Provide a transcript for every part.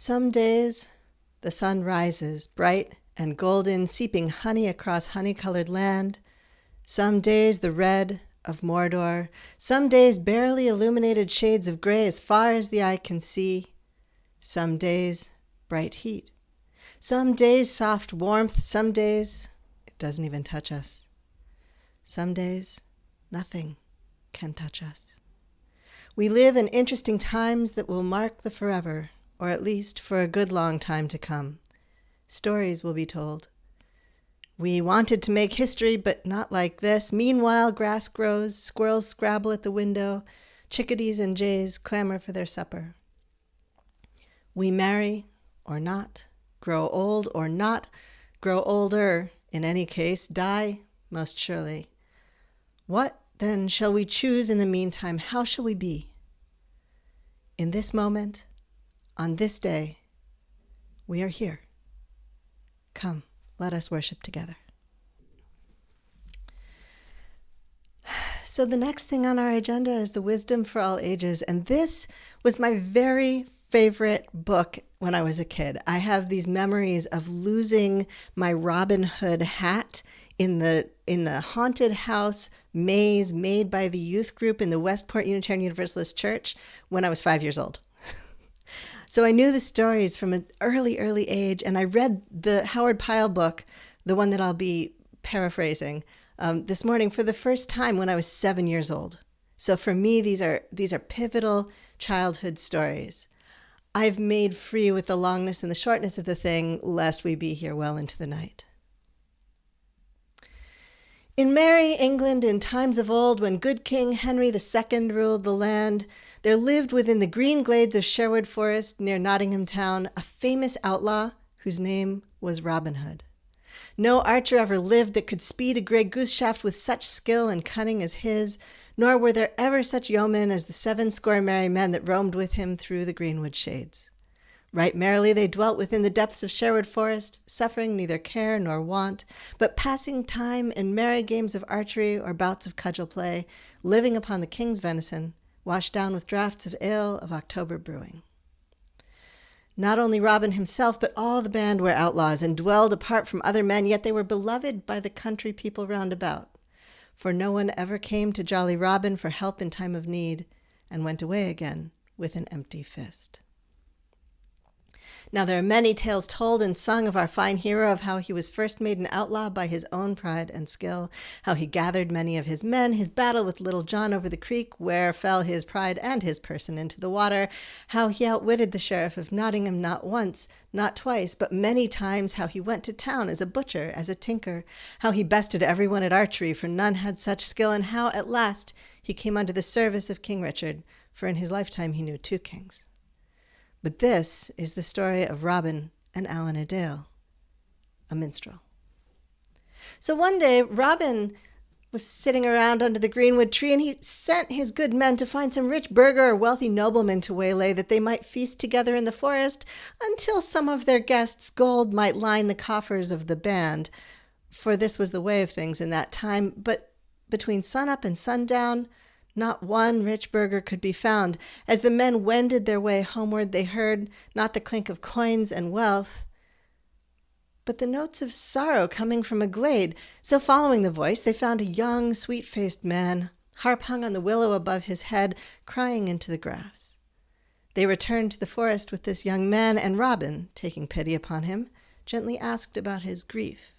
Some days the sun rises bright and golden, seeping honey across honey colored land. Some days the red of Mordor, some days barely illuminated shades of gray as far as the eye can see. Some days bright heat. Some days soft warmth, some days it doesn't even touch us. Some days nothing can touch us. We live in interesting times that will mark the forever or at least for a good long time to come. Stories will be told. We wanted to make history, but not like this. Meanwhile, grass grows, squirrels scrabble at the window, chickadees and jays clamor for their supper. We marry or not, grow old or not, grow older, in any case, die most surely. What then shall we choose in the meantime? How shall we be? In this moment, on this day, we are here. Come, let us worship together. So, the next thing on our agenda is the Wisdom for All Ages. And this was my very favorite book when I was a kid. I have these memories of losing my Robin Hood hat in the in the haunted house maze made by the youth group in the Westport Unitarian Universalist Church when I was 5 years old. So I knew the stories from an early, early age, and I read the Howard Pyle book, the one that I'll be paraphrasing, um, this morning for the first time when I was seven years old. So for me, these are these are pivotal childhood stories. I've made free with the longness and the shortness of the thing, lest we be here well into the night. In merry England, in times of old, when good King Henry II ruled the land, there lived within the green glades of Sherwood Forest near Nottingham Town a famous outlaw whose name was Robin Hood. No archer ever lived that could speed a gray goose shaft with such skill and cunning as his, nor were there ever such yeomen as the seven score merry men that roamed with him through the greenwood shades. Right merrily they dwelt within the depths of Sherwood Forest, suffering neither care nor want, but passing time in merry games of archery or bouts of cudgel play, living upon the king's venison, washed down with draughts of ale of October brewing. Not only Robin himself, but all the band were outlaws and dwelled apart from other men, yet they were beloved by the country people round about. For no one ever came to Jolly Robin for help in time of need, and went away again with an empty fist. Now there are many tales told and sung of our fine hero, of how he was first made an outlaw by his own pride and skill, how he gathered many of his men, his battle with Little John over the creek, where fell his pride and his person into the water, how he outwitted the sheriff of Nottingham not once, not twice, but many times, how he went to town as a butcher, as a tinker, how he bested everyone at archery, for none had such skill, and how at last he came under the service of King Richard, for in his lifetime he knew two kings. But this is the story of Robin and Allen a Dale, a minstrel. So one day, Robin was sitting around under the greenwood tree, and he sent his good men to find some rich burgher or wealthy nobleman to waylay, that they might feast together in the forest until some of their guests' gold might line the coffers of the band. For this was the way of things in that time. But between sunup and sundown, not one rich burgher could be found. As the men wended their way homeward, they heard not the clink of coins and wealth, but the notes of sorrow coming from a glade. So, following the voice, they found a young, sweet faced man, harp hung on the willow above his head, crying into the grass. They returned to the forest with this young man, and Robin, taking pity upon him, gently asked about his grief.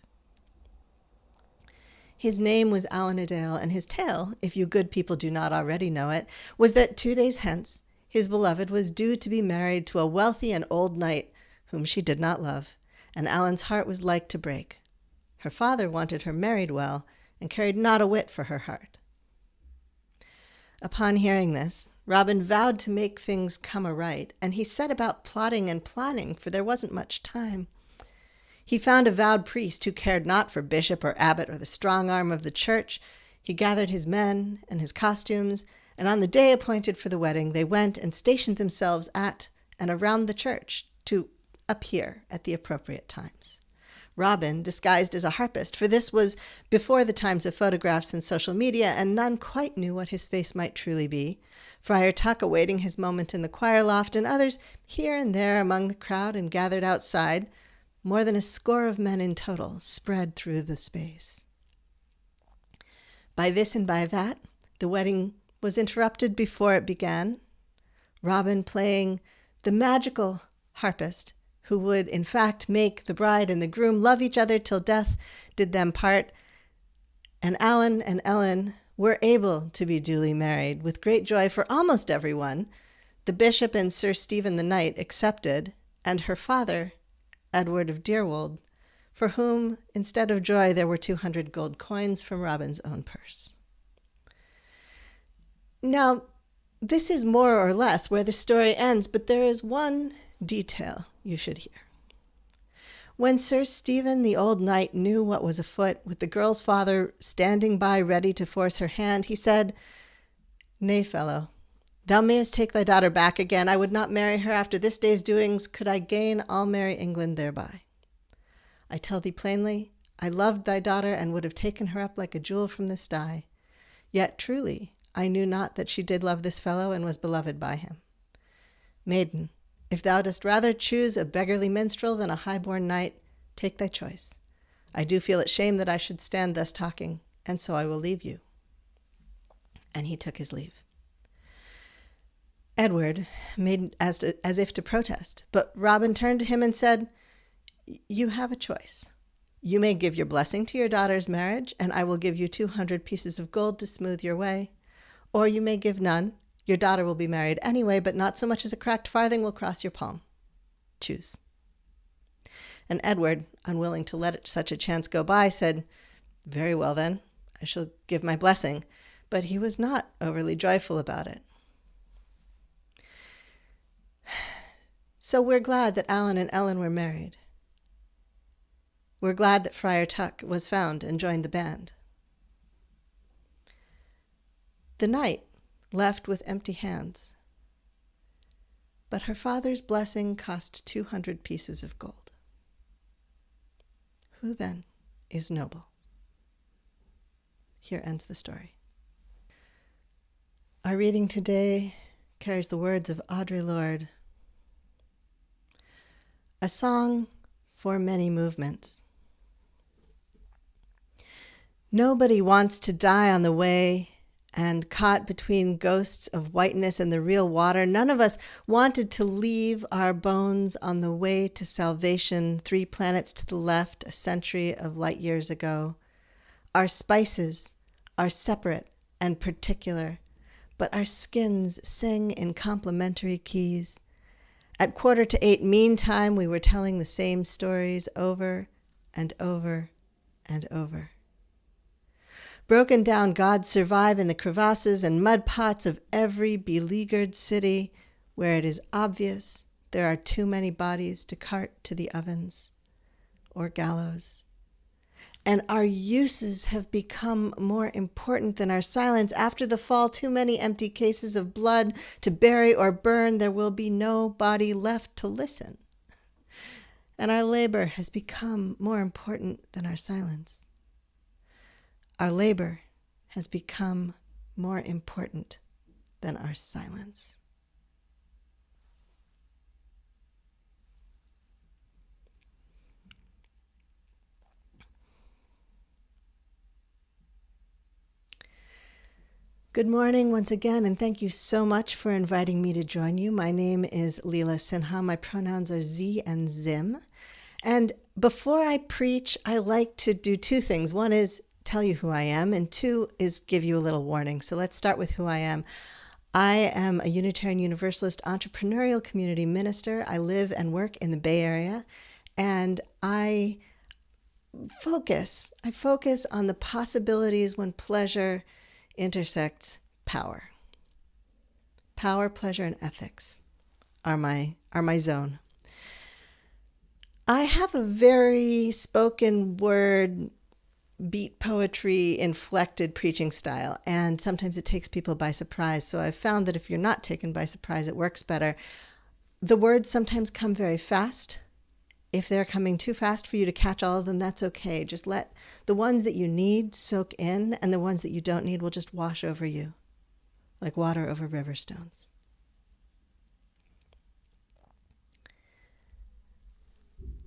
His name was Allen a Dale, and his tale, if you good people do not already know it, was that two days hence his beloved was due to be married to a wealthy and old knight whom she did not love, and Allen's heart was like to break. Her father wanted her married well, and cared not a whit for her heart. Upon hearing this, Robin vowed to make things come aright, and he set about plotting and planning, for there wasn't much time. He found a vowed priest who cared not for bishop or abbot or the strong arm of the church. He gathered his men and his costumes, and on the day appointed for the wedding, they went and stationed themselves at and around the church to appear at the appropriate times. Robin, disguised as a harpist, for this was before the times of photographs and social media, and none quite knew what his face might truly be. Friar Tuck awaiting his moment in the choir loft, and others here and there among the crowd and gathered outside, more than a score of men in total, spread through the space. By this and by that, the wedding was interrupted before it began. Robin playing the magical harpist who would in fact make the bride and the groom love each other till death did them part. And Alan and Ellen were able to be duly married with great joy for almost everyone, the bishop and Sir Stephen the Knight excepted, and her father, Edward of Deirwold, for whom, instead of joy, there were 200 gold coins from Robin's own purse. Now, this is more or less where the story ends, but there is one detail you should hear. When Sir Stephen the old knight knew what was afoot, with the girl's father standing by ready to force her hand, he said, Nay, fellow, thou mayest take thy daughter back again. I would not marry her after this day's doings, could I gain all merry England thereby. I tell thee plainly, I loved thy daughter and would have taken her up like a jewel from the sty. Yet truly, I knew not that she did love this fellow and was beloved by him. Maiden, if thou dost rather choose a beggarly minstrel than a high-born knight, take thy choice. I do feel it shame that I should stand thus talking, and so I will leave you. And he took his leave. Edward made as, to, as if to protest, but Robin turned to him and said, You have a choice. You may give your blessing to your daughter's marriage, and I will give you 200 pieces of gold to smooth your way. Or you may give none, your daughter will be married anyway, but not so much as a cracked farthing will cross your palm. Choose. And Edward, unwilling to let such a chance go by, said, Very well then, I shall give my blessing. But he was not overly joyful about it. So we're glad that Alan and Ellen were married. We're glad that Friar Tuck was found and joined the band. The knight left with empty hands. But her father's blessing cost 200 pieces of gold. Who then is noble? Here ends the story. Our reading today carries the words of Audre Lorde A song for many movements. Nobody wants to die on the way and caught between ghosts of whiteness and the real water. None of us wanted to leave our bones on the way to salvation, three planets to the left, a century of light years ago. Our spices are separate and particular, but our skins sing in complementary keys. At quarter to eight, meantime, we were telling the same stories over and over and over. Broken down gods survive in the crevasses and mud pots of every beleaguered city where it is obvious there are too many bodies to cart to the ovens or gallows. And our uses have become more important than our silence. After the fall, too many empty cases of blood to bury or burn, there will be no body left to listen. And our labor has become more important than our silence. Our labor has become more important than our silence. Good morning once again, and thank you so much for inviting me to join you. My name is Leela Sinha. My pronouns are Z and Zim. And before I preach, I like to do two things. One is tell you who I am, and two is give you a little warning. So let's start with who I am. I am a Unitarian Universalist entrepreneurial community minister. I live and work in the Bay Area, and I focus. I focus on the possibilities when pleasure intersects power. Power, pleasure, and ethics are my are my zone. I have a very spoken word beat poetry inflected preaching style and sometimes it takes people by surprise so i've found that if you're not taken by surprise it works better the words sometimes come very fast If they're coming too fast for you to catch all of them, that's okay. Just let the ones that you need soak in, and the ones that you don't need will just wash over you like water over river stones.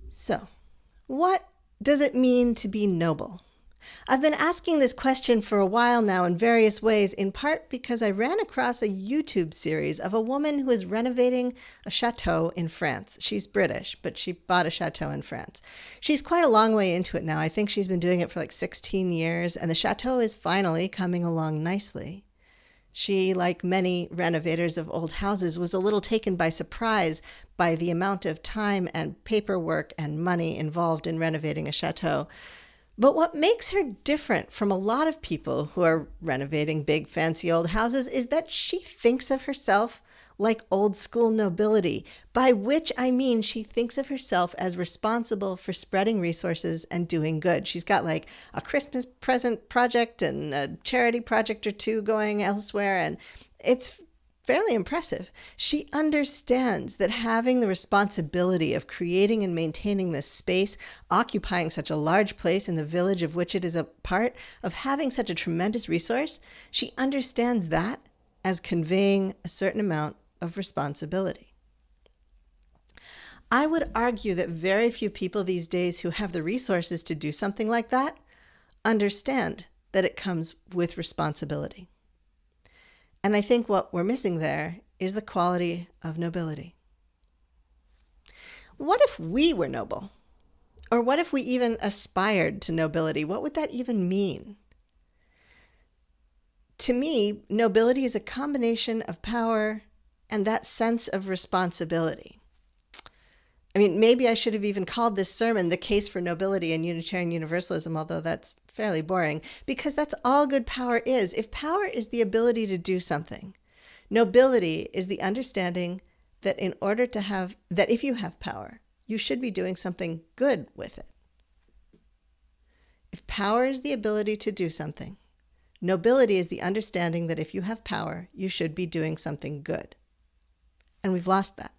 So, what does it mean to be noble? I've been asking this question for a while now in various ways, in part because I ran across a YouTube series of a woman who is renovating a chateau in France. She's British, but she bought a chateau in France. She's quite a long way into it now. I think she's been doing it for like 16 years, and the chateau is finally coming along nicely. She, like many renovators of old houses, was a little taken by surprise by the amount of time and paperwork and money involved in renovating a chateau. But what makes her different from a lot of people who are renovating big, fancy old houses is that she thinks of herself like old school nobility, by which I mean she thinks of herself as responsible for spreading resources and doing good. She's got like a Christmas present project and a charity project or two going elsewhere, and it's fairly impressive. She understands that having the responsibility of creating and maintaining this space, occupying such a large place in the village of which it is a part, of having such a tremendous resource, she understands that as conveying a certain amount of responsibility. I would argue that very few people these days who have the resources to do something like that understand that it comes with responsibility. And I think what we're missing there is the quality of nobility. What if we were noble? Or what if we even aspired to nobility? What would that even mean? To me, nobility is a combination of power and that sense of responsibility. I mean, maybe I should have even called this sermon The Case for Nobility and Unitarian Universalism, although that's fairly boring, because that's all good power is. If power is the ability to do something, nobility is the understanding that in order to have, that if you have power, you should be doing something good with it. If power is the ability to do something, nobility is the understanding that if you have power, you should be doing something good. And we've lost that.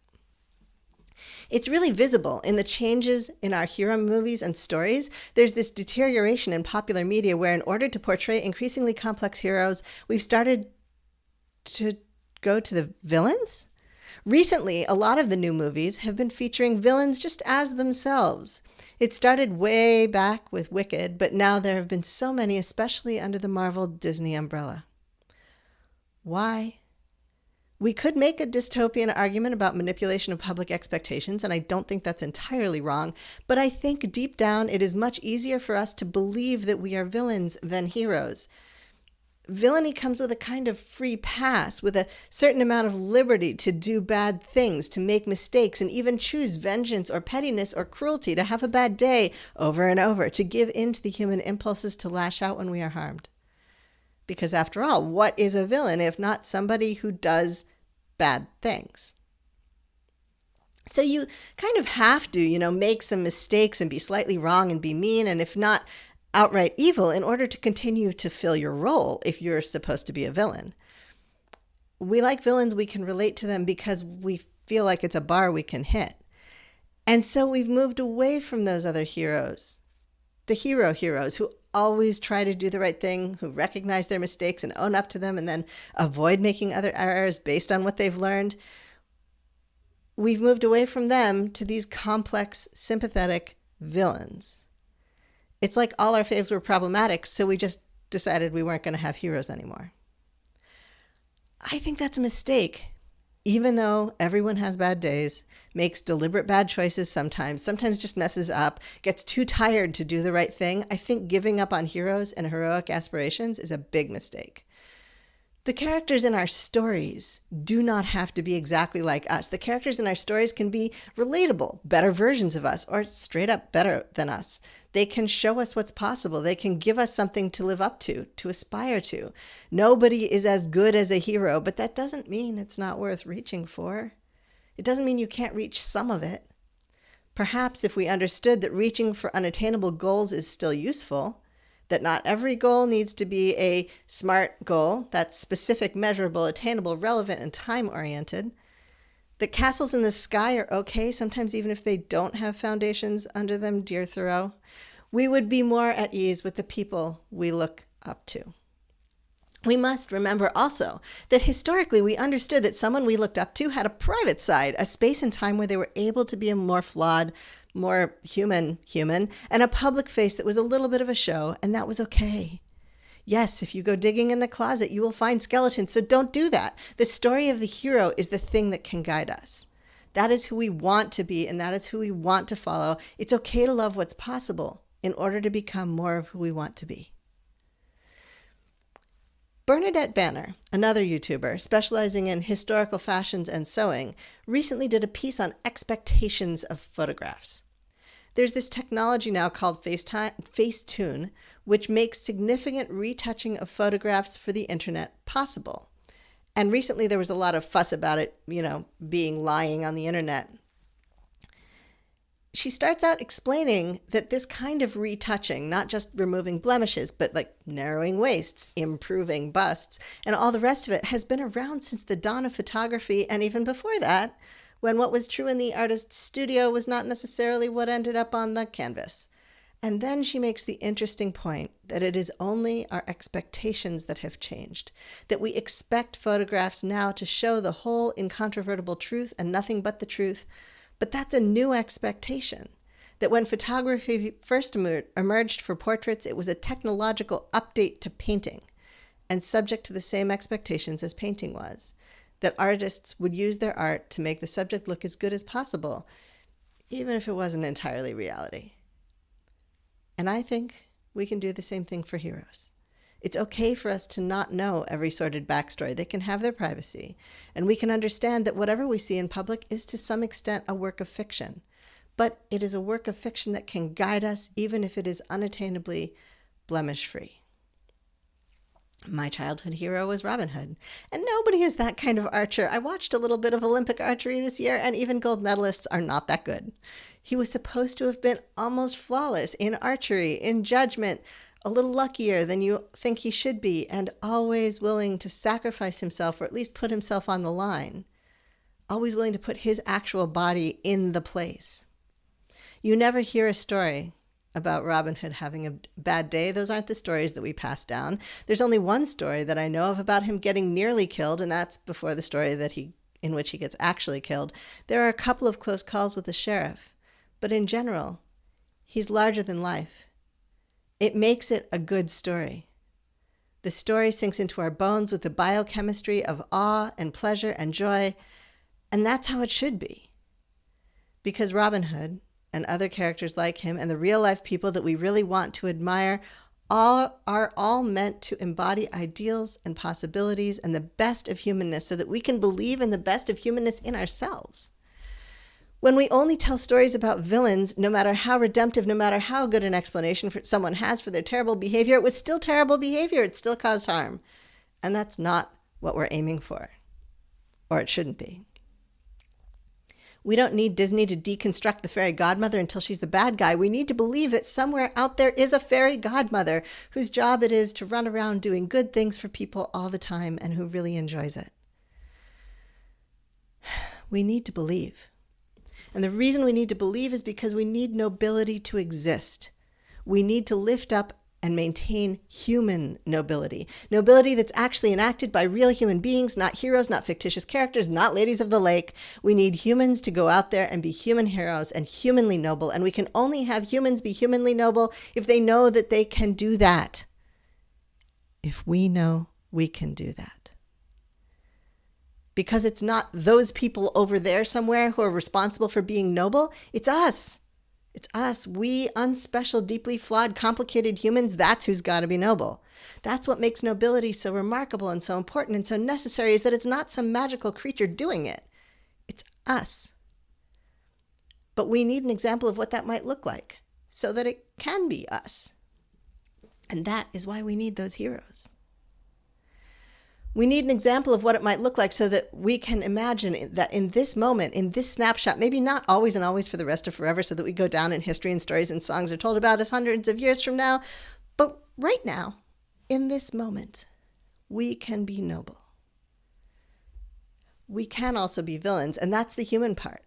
It's really visible in the changes in our hero movies and stories. There's this deterioration in popular media where, in order to portray increasingly complex heroes, we've started to go to the villains. Recently, a lot of the new movies have been featuring villains just as themselves. It started way back with Wicked, but now there have been so many, especially under the Marvel Disney umbrella. Why? We could make a dystopian argument about manipulation of public expectations, and I don't think that's entirely wrong, but I think deep down it is much easier for us to believe that we are villains than heroes. Villainy comes with a kind of free pass, with a certain amount of liberty to do bad things, to make mistakes, and even choose vengeance or pettiness or cruelty, to have a bad day over and over, to give in to the human impulses to lash out when we are harmed. Because after all, what is a villain if not somebody who does bad things. So you kind of have to, you know, make some mistakes and be slightly wrong and be mean, and if not outright evil, in order to continue to fill your role if you're supposed to be a villain. We like villains, we can relate to them because we feel like it's a bar we can hit. And so we've moved away from those other heroes, the hero heroes who always try to do the right thing, who recognize their mistakes and own up to them, and then avoid making other errors based on what they've learned. We've moved away from them to these complex, sympathetic villains. It's like all our faves were problematic, so we just decided we weren't going to have heroes anymore. I think that's a mistake even though everyone has bad days, makes deliberate bad choices sometimes, sometimes just messes up, gets too tired to do the right thing, I think giving up on heroes and heroic aspirations is a big mistake. The characters in our stories do not have to be exactly like us. The characters in our stories can be relatable, better versions of us, or straight up better than us. They can show us what's possible. They can give us something to live up to, to aspire to. Nobody is as good as a hero, but that doesn't mean it's not worth reaching for. It doesn't mean you can't reach some of it. Perhaps if we understood that reaching for unattainable goals is still useful, that not every goal needs to be a SMART goal that's specific, measurable, attainable, relevant, and time oriented. that castles in the sky are okay, sometimes even if they don't have foundations under them, dear Thoreau, we would be more at ease with the people we look up to. We must remember also that historically we understood that someone we looked up to had a private side, a space and time where they were able to be a more flawed, more human human, and a public face that was a little bit of a show, and that was okay. Yes, if you go digging in the closet, you will find skeletons, so don't do that. The story of the hero is the thing that can guide us. That is who we want to be, and that is who we want to follow. It's okay to love what's possible in order to become more of who we want to be. Bernadette Banner, another YouTuber specializing in historical fashions and sewing, recently did a piece on expectations of photographs. There's this technology now called Facetune, which makes significant retouching of photographs for the internet possible. And recently there was a lot of fuss about it, you know, being lying on the internet she starts out explaining that this kind of retouching, not just removing blemishes, but like narrowing waists, improving busts, and all the rest of it, has been around since the dawn of photography and even before that, when what was true in the artist's studio was not necessarily what ended up on the canvas. And then she makes the interesting point that it is only our expectations that have changed, that we expect photographs now to show the whole incontrovertible truth and nothing but the truth but that's a new expectation. That when photography first emerged for portraits, it was a technological update to painting and subject to the same expectations as painting was. That artists would use their art to make the subject look as good as possible, even if it wasn't entirely reality. And I think we can do the same thing for heroes. It's okay for us to not know every sordid backstory. They can have their privacy. And we can understand that whatever we see in public is to some extent a work of fiction. But it is a work of fiction that can guide us even if it is unattainably blemish free. My childhood hero was Robin Hood, and nobody is that kind of archer. I watched a little bit of Olympic archery this year, and even gold medalists are not that good. He was supposed to have been almost flawless in archery, in judgment, a little luckier than you think he should be, and always willing to sacrifice himself or at least put himself on the line, always willing to put his actual body in the place. You never hear a story about Robin Hood having a bad day. Those aren't the stories that we pass down. There's only one story that I know of about him getting nearly killed, and that's before the story that he in which he gets actually killed. There are a couple of close calls with the sheriff, but in general, he's larger than life. It makes it a good story. The story sinks into our bones with the biochemistry of awe and pleasure and joy, and that's how it should be. Because Robin Hood and other characters like him and the real life people that we really want to admire all are all meant to embody ideals and possibilities and the best of humanness so that we can believe in the best of humanness in ourselves. When we only tell stories about villains, no matter how redemptive, no matter how good an explanation for someone has for their terrible behavior, it was still terrible behavior. It still caused harm. And that's not what we're aiming for, or it shouldn't be. We don't need Disney to deconstruct the fairy godmother until she's the bad guy. We need to believe that somewhere out there is a fairy godmother whose job it is to run around doing good things for people all the time and who really enjoys it. We need to believe. And the reason we need to believe is because we need nobility to exist. We need to lift up and maintain human nobility. Nobility that's actually enacted by real human beings, not heroes, not fictitious characters, not ladies of the lake. We need humans to go out there and be human heroes and humanly noble. And we can only have humans be humanly noble if they know that they can do that. If we know we can do that because it's not those people over there somewhere who are responsible for being noble. It's us. It's us. We unspecial, deeply flawed, complicated humans. That's who's got to be noble. That's what makes nobility so remarkable and so important and so necessary is that it's not some magical creature doing it. It's us. But we need an example of what that might look like so that it can be us. And that is why we need those heroes. We need an example of what it might look like so that we can imagine that in this moment, in this snapshot, maybe not always and always for the rest of forever, so that we go down in history and stories and songs are told about us hundreds of years from now, but right now, in this moment, we can be noble. we can also be villains. And that's the human part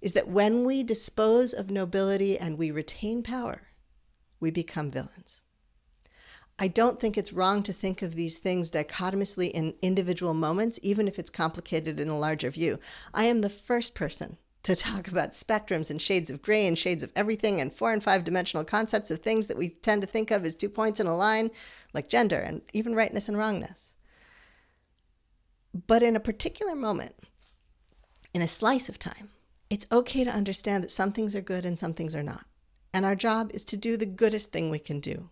is that when we dispose of nobility and we retain power, we become villains. I don't think it's wrong to think of these things dichotomously in individual moments, even if it's complicated in a larger view. I am the first person to talk about spectrums and shades of gray and shades of everything and four and five dimensional concepts of things that we tend to think of as two points in a line, like gender and even rightness and wrongness. But in a particular moment, in a slice of time, it's okay to understand that some things are good and some things are not. And our job is to do the goodest thing we can do.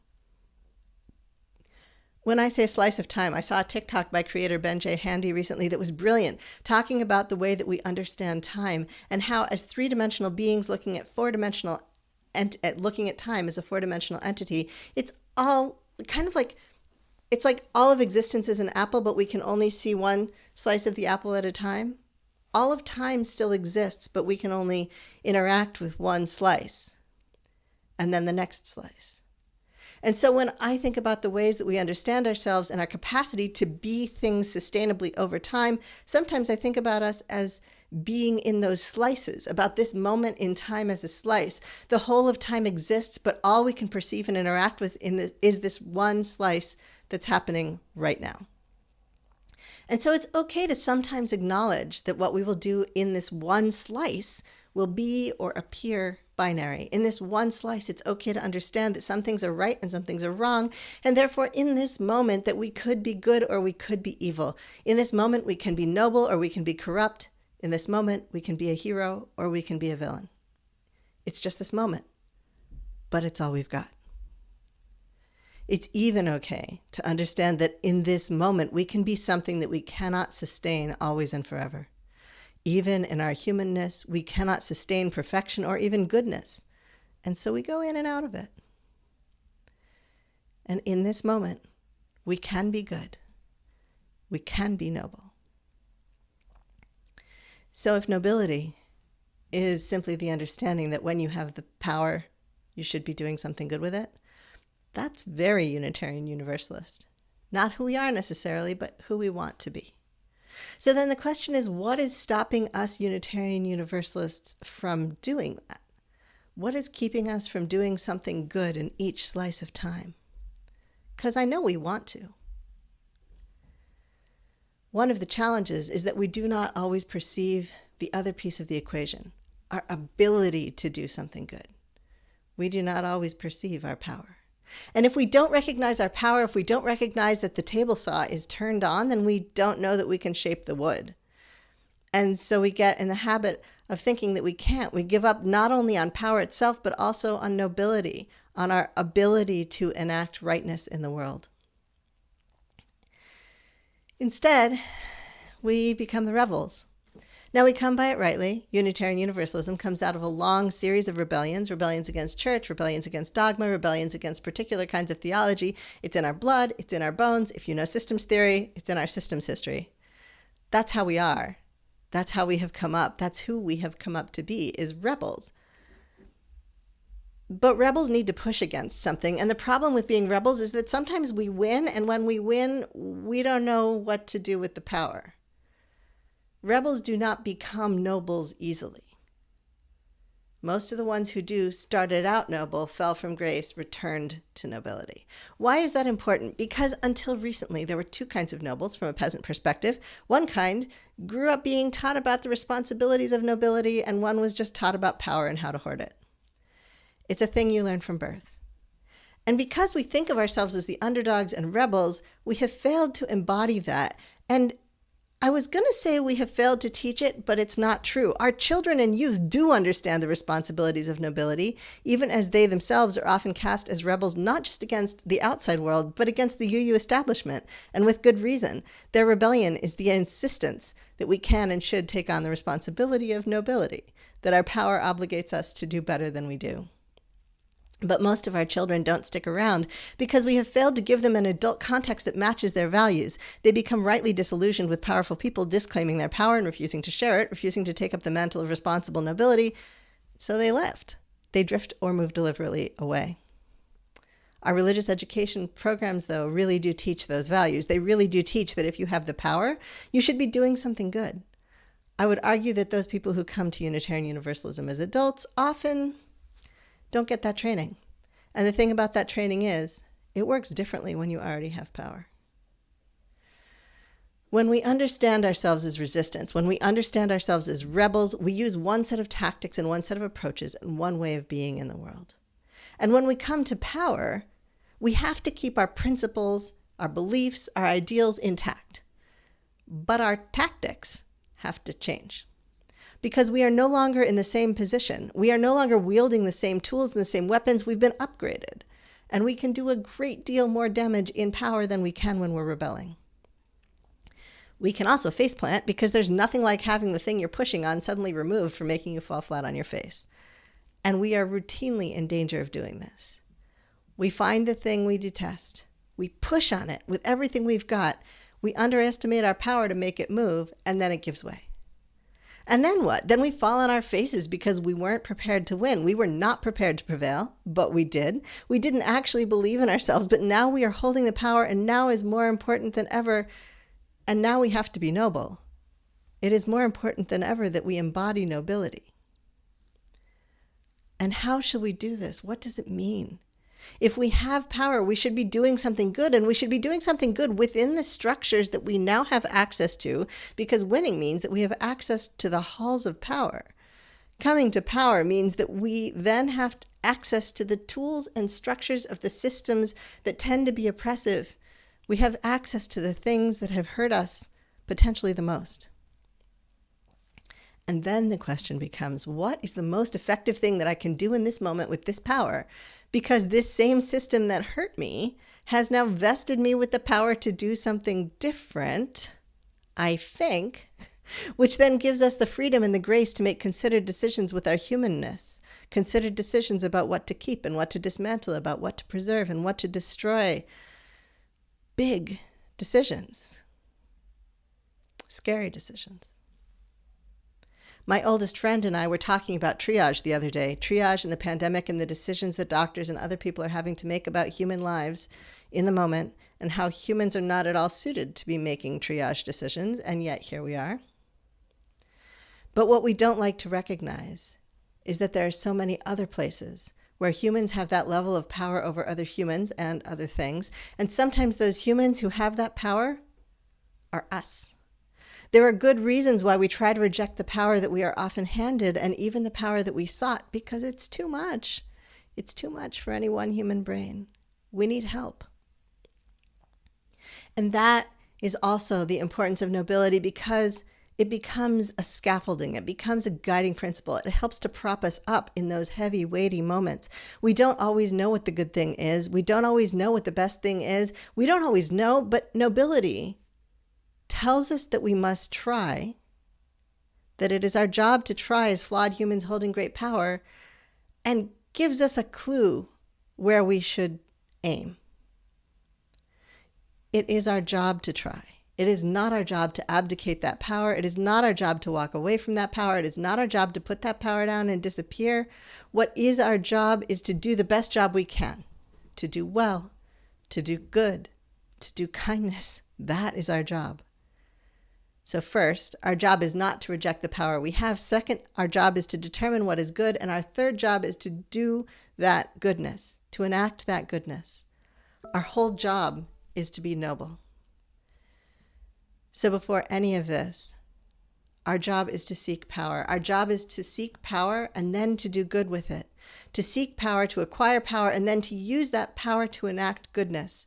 When I say slice of time, I saw a TikTok by creator Ben J. Handy recently that was brilliant, talking about the way that we understand time and how, as three dimensional beings looking at four dimensional and looking at time as a four dimensional entity, it's all kind of like it's like all of existence is an apple, but we can only see one slice of the apple at a time. All of time still exists, but we can only interact with one slice and then the next slice. And so when I think about the ways that we understand ourselves and our capacity to be things sustainably over time, sometimes I think about us as being in those slices, about this moment in time as a slice. The whole of time exists, but all we can perceive and interact with in the, is this one slice that's happening right now. And so it's okay to sometimes acknowledge that what we will do in this one slice will be or appear binary. In this one slice, it's okay to understand that some things are right and some things are wrong. And therefore, in this moment, that we could be good or we could be evil. In this moment, we can be noble or we can be corrupt. In this moment, we can be a hero or we can be a villain. It's just this moment, but it's all we've got. It's even okay to understand that in this moment, we can be something that we cannot sustain always and forever. Even in our humanness, we cannot sustain perfection or even goodness. And so we go in and out of it. And in this moment, we can be good. We can be noble. So if nobility is simply the understanding that when you have the power, you should be doing something good with it, that's very Unitarian Universalist. Not who we are necessarily, but who we want to be. So then the question is what is stopping us Unitarian Universalists from doing that? What is keeping us from doing something good in each slice of time? Because I know we want to. One of the challenges is that we do not always perceive the other piece of the equation, our ability to do something good. We do not always perceive our power. And if we don't recognize our power, if we don't recognize that the table saw is turned on, then we don't know that we can shape the wood. And so we get in the habit of thinking that we can't. We give up not only on power itself, but also on nobility, on our ability to enact rightness in the world. Instead, we become the rebels. Now we come by it rightly. Unitarian Universalism comes out of a long series of rebellions rebellions against church, rebellions against dogma, rebellions against particular kinds of theology. It's in our blood, it's in our bones. If you know systems theory, it's in our systems history. That's how we are. That's how we have come up. That's who we have come up to be, is rebels. But rebels need to push against something. And the problem with being rebels is that sometimes we win, and when we win, we don't know what to do with the power. Rebels do not become nobles easily. Most of the ones who do started out noble, fell from grace, returned to nobility. Why is that important? Because until recently, there were two kinds of nobles from a peasant perspective. One kind grew up being taught about the responsibilities of nobility, and one was just taught about power and how to hoard it. It's a thing you learn from birth. And because we think of ourselves as the underdogs and rebels, we have failed to embody that. And I was going to say we have failed to teach it, but it's not true. Our children and youth do understand the responsibilities of nobility, even as they themselves are often cast as rebels not just against the outside world, but against the UU establishment, and with good reason. Their rebellion is the insistence that we can and should take on the responsibility of nobility, that our power obligates us to do better than we do. But most of our children don't stick around because we have failed to give them an adult context that matches their values. They become rightly disillusioned with powerful people disclaiming their power and refusing to share it, refusing to take up the mantle of responsible nobility. So they left. They drift or move deliberately away. Our religious education programs, though, really do teach those values. They really do teach that if you have the power, you should be doing something good. I would argue that those people who come to Unitarian Universalism as adults often don't get that training. And the thing about that training is it works differently when you already have power. When we understand ourselves as resistance, when we understand ourselves as rebels, we use one set of tactics and one set of approaches and one way of being in the world. And when we come to power, we have to keep our principles, our beliefs, our ideals intact. But our tactics have to change because we are no longer in the same position. We are no longer wielding the same tools and the same weapons. We've been upgraded. And we can do a great deal more damage in power than we can when we're rebelling. We can also faceplant because there's nothing like having the thing you're pushing on suddenly removed for making you fall flat on your face. And we are routinely in danger of doing this. We find the thing we detest, we push on it with everything we've got, we underestimate our power to make it move, and then it gives way. And then what? Then we fall on our faces because we weren't prepared to win. We were not prepared to prevail, but we did. We didn't actually believe in ourselves, but now we are holding the power, and now is more important than ever. And now we have to be noble. It is more important than ever that we embody nobility. And how shall we do this? What does it mean? If we have power, we should be doing something good, and we should be doing something good within the structures that we now have access to, because winning means that we have access to the halls of power. Coming to power means that we then have access to the tools and structures of the systems that tend to be oppressive. We have access to the things that have hurt us potentially the most. And then the question becomes what is the most effective thing that I can do in this moment with this power because this same system that hurt me has now vested me with the power to do something different, I think, which then gives us the freedom and the grace to make considered decisions with our humanness, considered decisions about what to keep and what to dismantle, about what to preserve and what to destroy. Big decisions, scary decisions. My oldest friend and I were talking about triage the other day triage and the pandemic and the decisions that doctors and other people are having to make about human lives in the moment, and how humans are not at all suited to be making triage decisions, and yet here we are. But what we don't like to recognize is that there are so many other places where humans have that level of power over other humans and other things. And sometimes those humans who have that power are us. There are good reasons why we try to reject the power that we are often handed and even the power that we sought because it's too much. It's too much for any one human brain. We need help. And that is also the importance of nobility because it becomes a scaffolding, it becomes a guiding principle. It helps to prop us up in those heavy, weighty moments. We don't always know what the good thing is, we don't always know what the best thing is, we don't always know, but nobility tells us that we must try, that it is our job to try as flawed humans holding great power, and gives us a clue where we should aim. It is our job to try. It is not our job to abdicate that power. It is not our job to walk away from that power. It is not our job to put that power down and disappear. What is our job is to do the best job we can, to do well, to do good, to do kindness. That is our job. So, first, our job is not to reject the power we have. Second, our job is to determine what is good. And our third job is to do that goodness, to enact that goodness. Our whole job is to be noble. So, before any of this, our job is to seek power. Our job is to seek power and then to do good with it. To seek power, to acquire power, and then to use that power to enact goodness,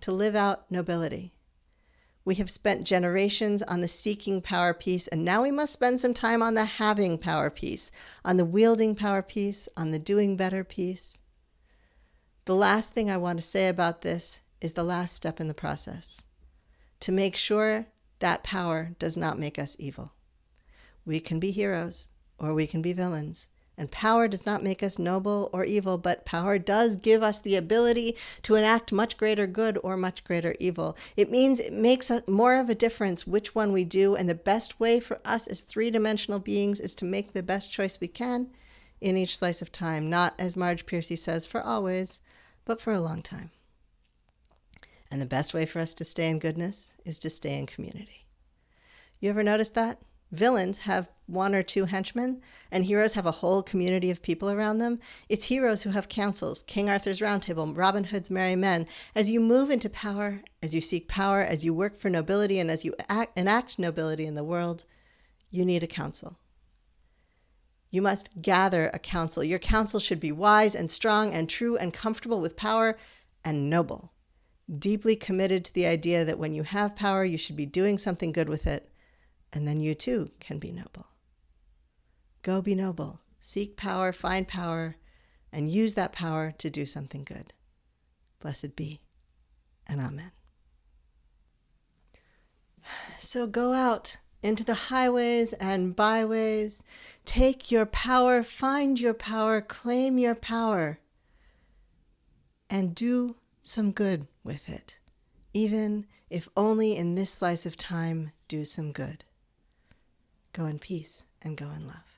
to live out nobility. We have spent generations on the seeking power piece, and now we must spend some time on the having power piece, on the wielding power piece, on the doing better piece. The last thing I want to say about this is the last step in the process to make sure that power does not make us evil. We can be heroes or we can be villains. And power does not make us noble or evil, but power does give us the ability to enact much greater good or much greater evil. It means it makes more of a difference which one we do. And the best way for us as three dimensional beings is to make the best choice we can in each slice of time, not, as Marge Piercy says, for always, but for a long time. And the best way for us to stay in goodness is to stay in community. You ever notice that? Villains have one or two henchmen, and heroes have a whole community of people around them. It's heroes who have councils, King Arthur's Round Table, Robin Hood's Merry Men. As you move into power, as you seek power, as you work for nobility, and as you act, enact nobility in the world, you need a council. You must gather a council. Your council should be wise and strong and true and comfortable with power and noble, deeply committed to the idea that when you have power, you should be doing something good with it, and then you too can be noble. Go be noble, seek power, find power, and use that power to do something good. Blessed be, and Amen. So go out into the highways and byways. Take your power, find your power, claim your power, and do some good with it, even if only in this slice of time, do some good. Go in peace and go in love.